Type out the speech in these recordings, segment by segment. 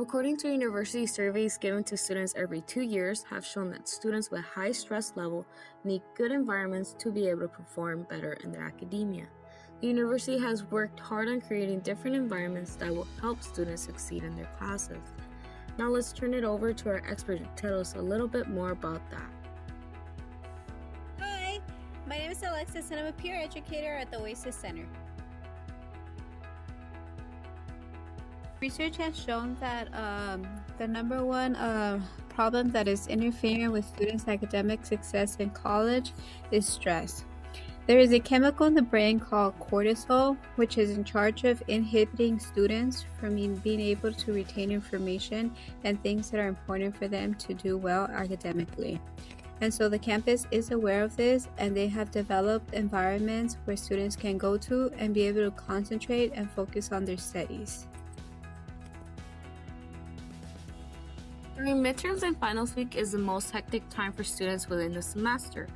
According to university surveys given to students every two years have shown that students with high stress level need good environments to be able to perform better in their academia. The university has worked hard on creating different environments that will help students succeed in their classes. Now let's turn it over to our expert to tell us a little bit more about that. Hi, my name is Alexis and I'm a peer educator at the Oasis Center. Research has shown that um, the number one uh, problem that is interfering with students' academic success in college is stress. There is a chemical in the brain called cortisol, which is in charge of inhibiting students from being able to retain information and things that are important for them to do well academically. And so the campus is aware of this and they have developed environments where students can go to and be able to concentrate and focus on their studies. During midterms and finals week is the most hectic time for students within the semester.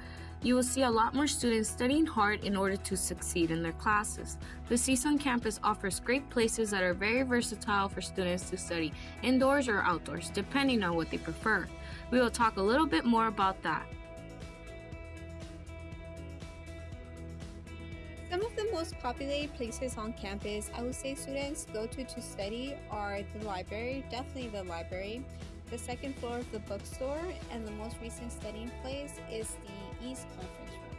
You will see a lot more students studying hard in order to succeed in their classes. The CSUN campus offers great places that are very versatile for students to study indoors or outdoors, depending on what they prefer. We will talk a little bit more about that. Some of the most populated places on campus I would say students go to to study are the library, definitely the library, the second floor of the bookstore, and the most recent studying place is the East Conference Room.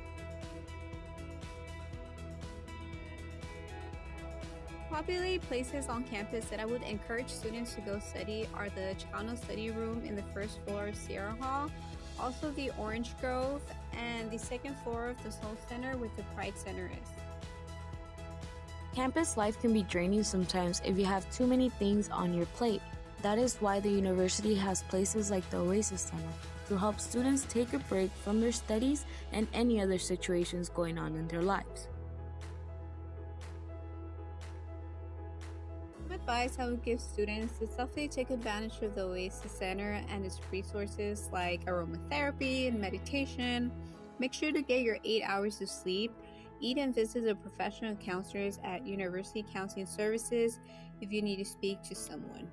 Popular places on campus that I would encourage students to go study are the Chicano Study Room in the first floor of Sierra Hall, also the Orange Grove, and the second floor of the Sol Center where the Pride Center is. Campus life can be draining sometimes if you have too many things on your plate. That is why the university has places like the Oasis Center to help students take a break from their studies and any other situations going on in their lives. Advice I would give students is definitely take advantage of the Oasis Center and its resources like aromatherapy and meditation. Make sure to get your eight hours of sleep. Eat and visit the professional counselors at University Counseling Services if you need to speak to someone.